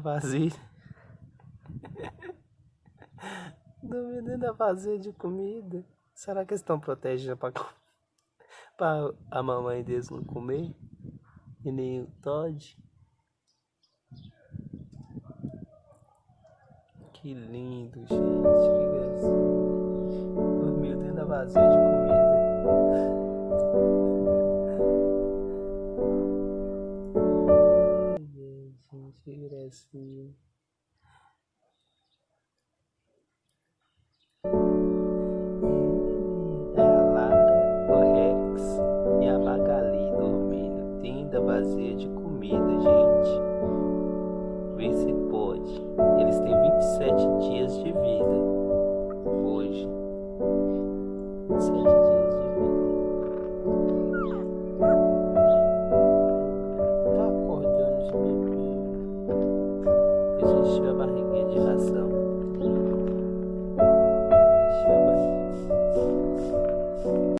vasilha. Dormiu dentro da vasilha de comida. Será que eles estão protegendo pra a mamãe deles não comer? E nem o Todd? Que lindo, gente. Que gracinha. Dormiu dentro da vasilha de da vazia de comida, gente. encheu a barriguinha de ração.